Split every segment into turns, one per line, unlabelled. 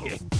shit.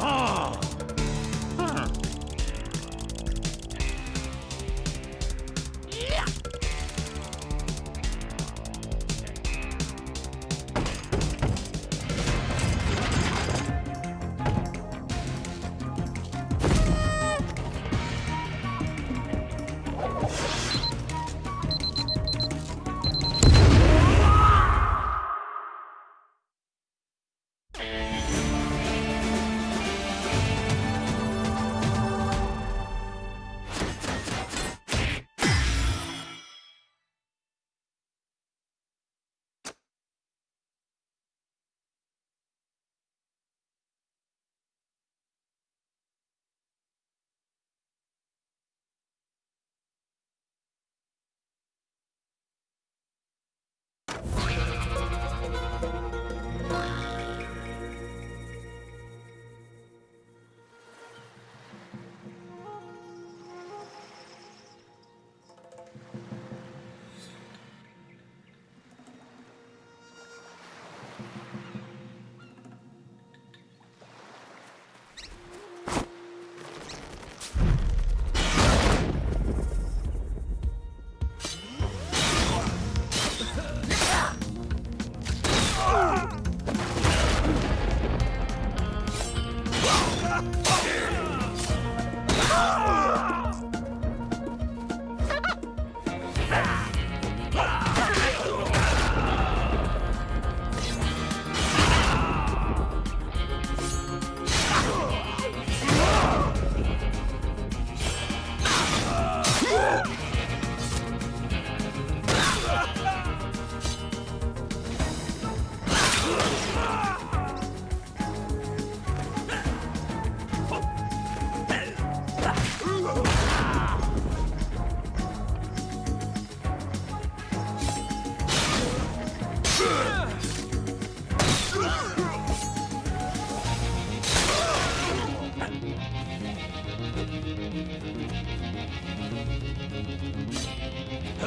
啊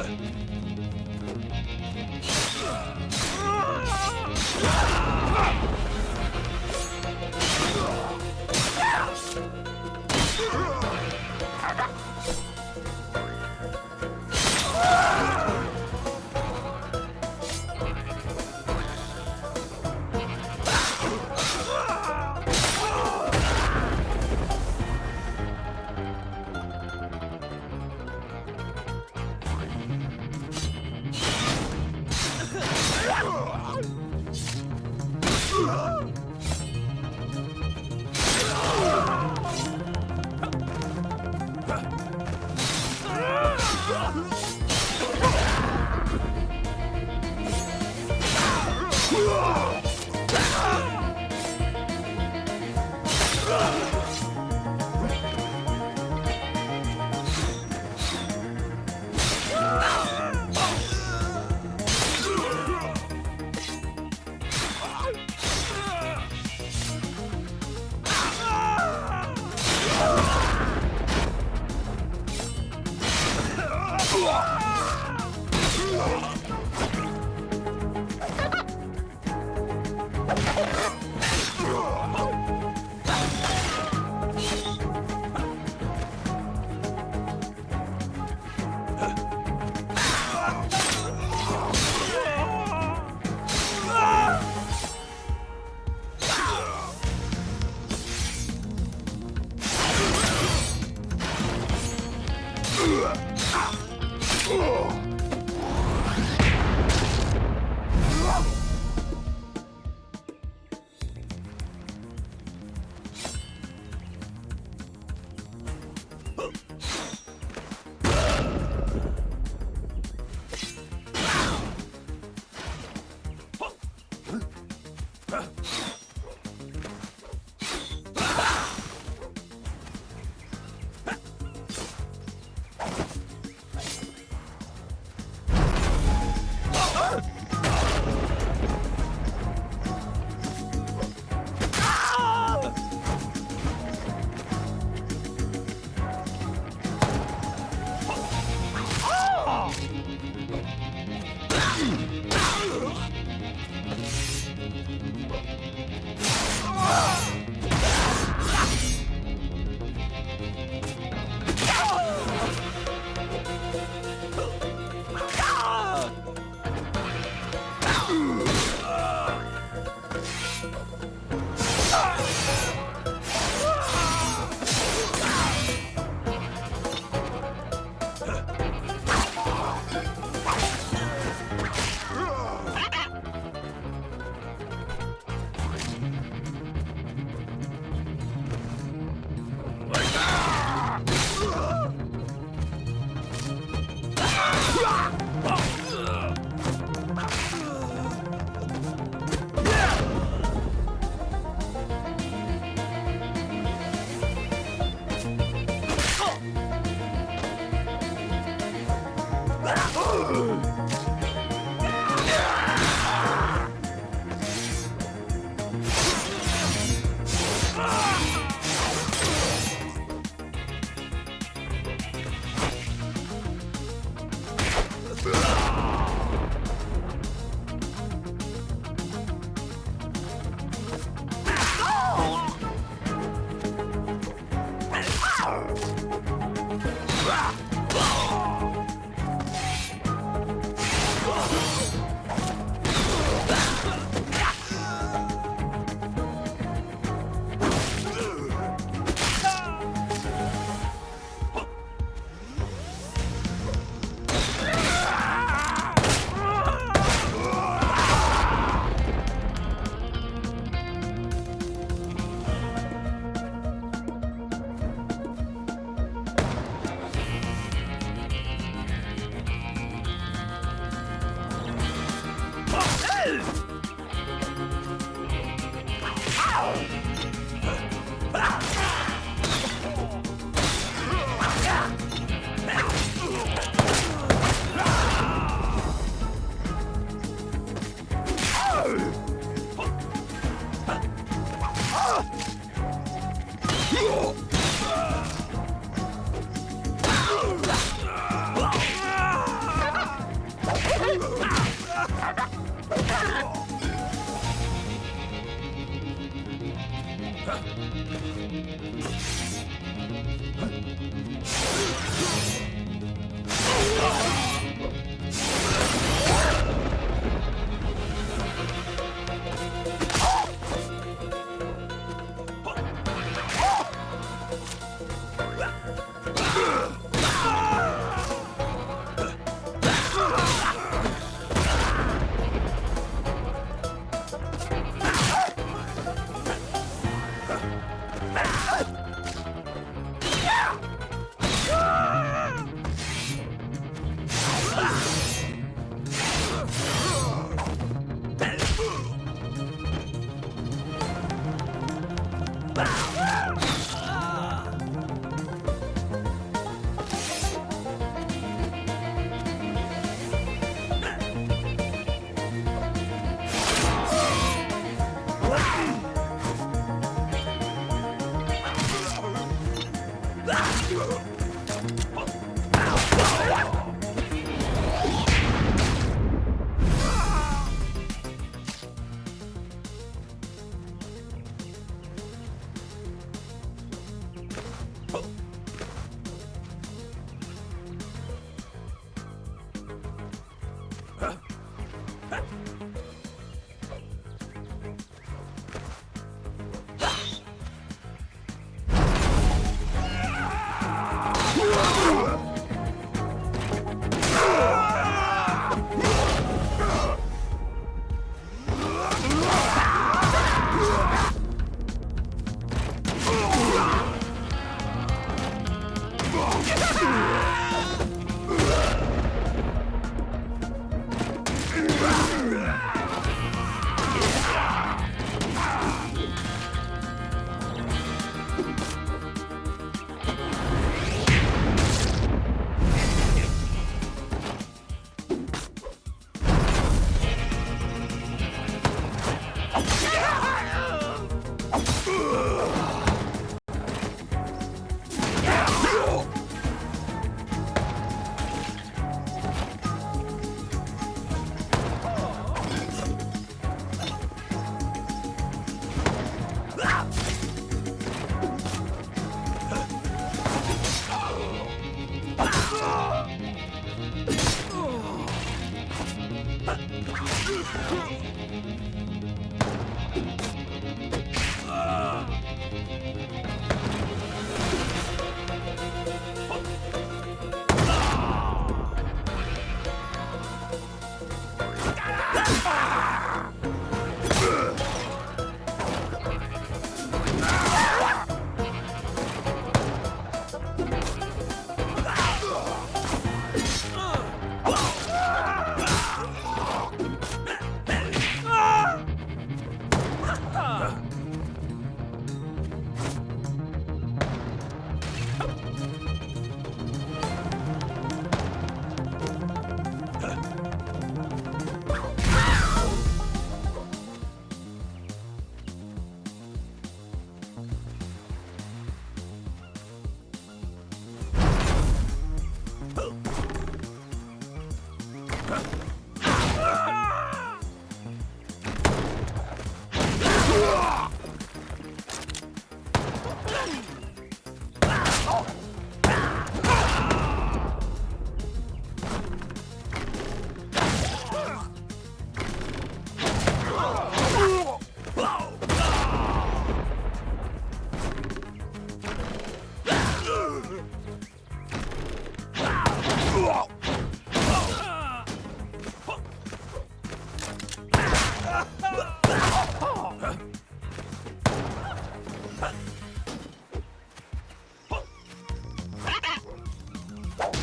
Yeah.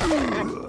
Ugh.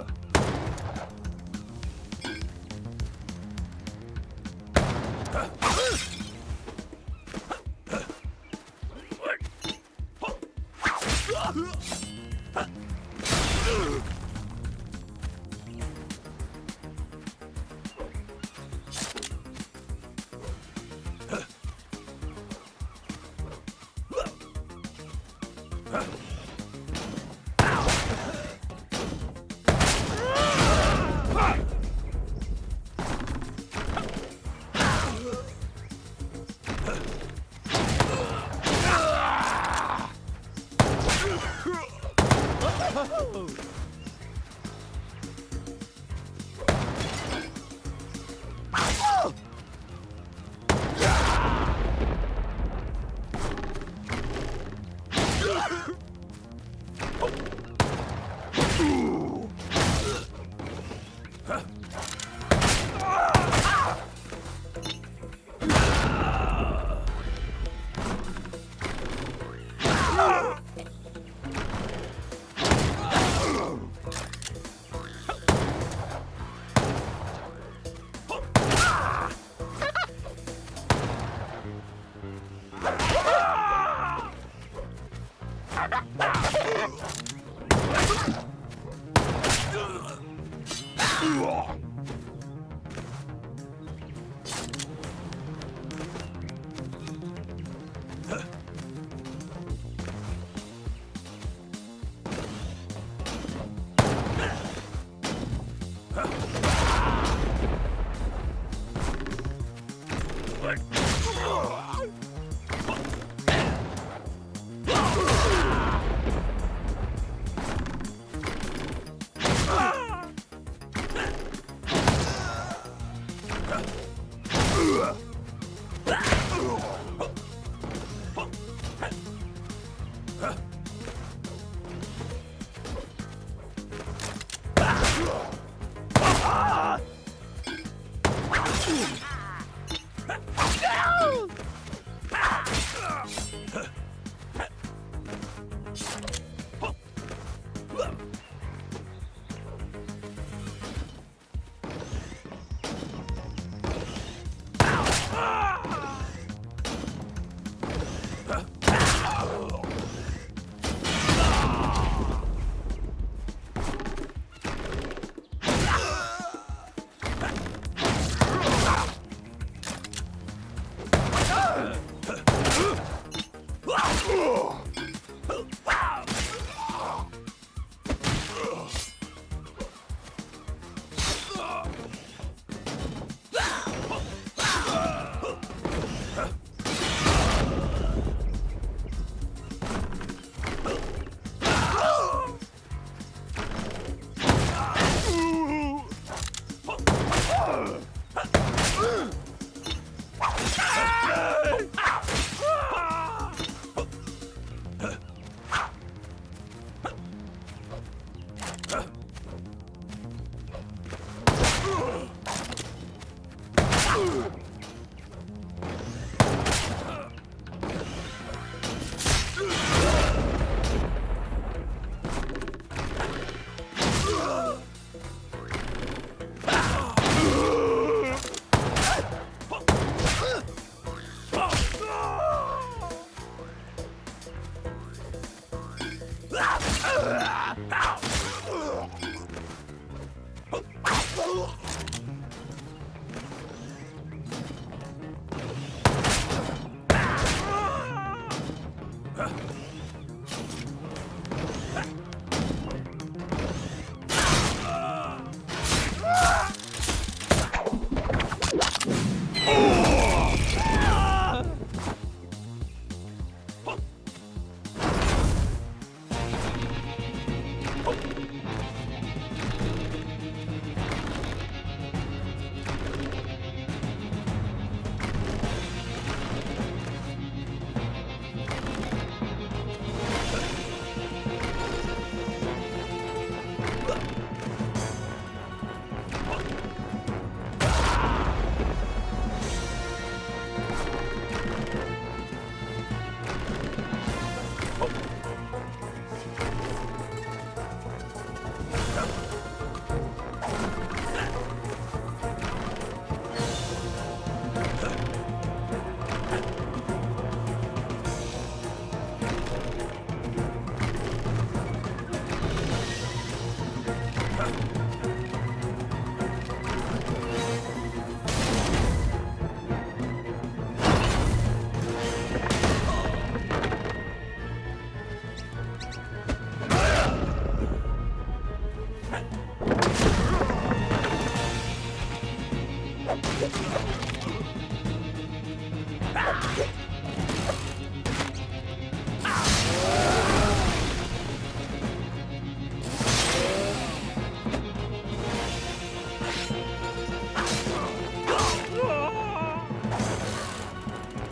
Ooh.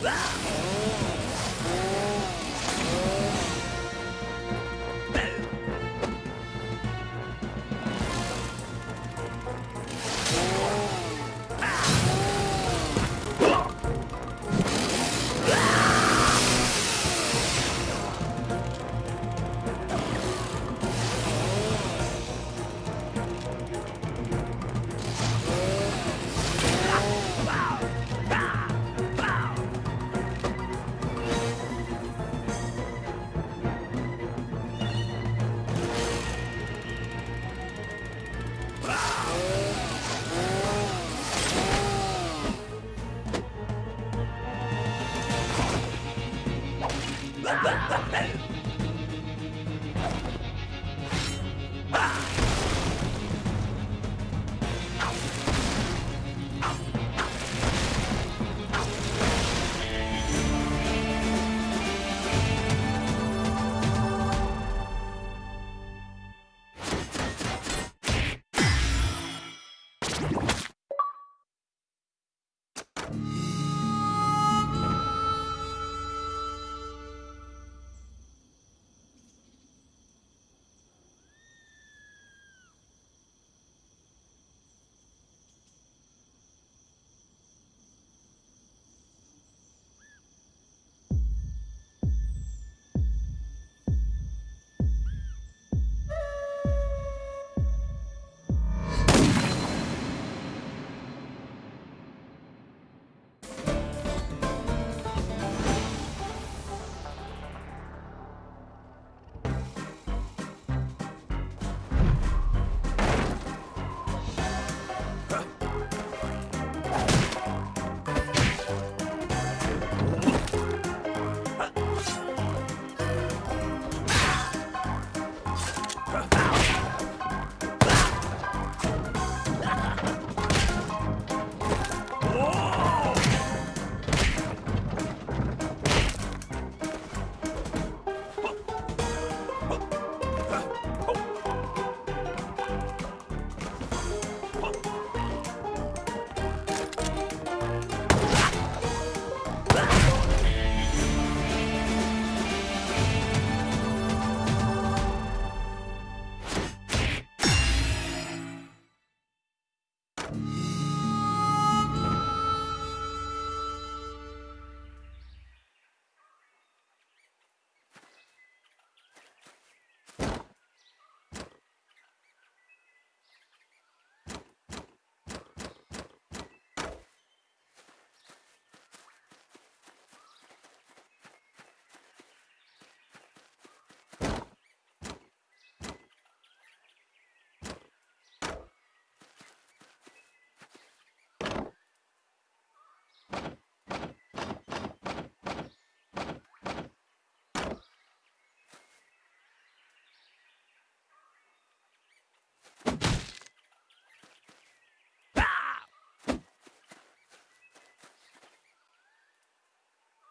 Ah!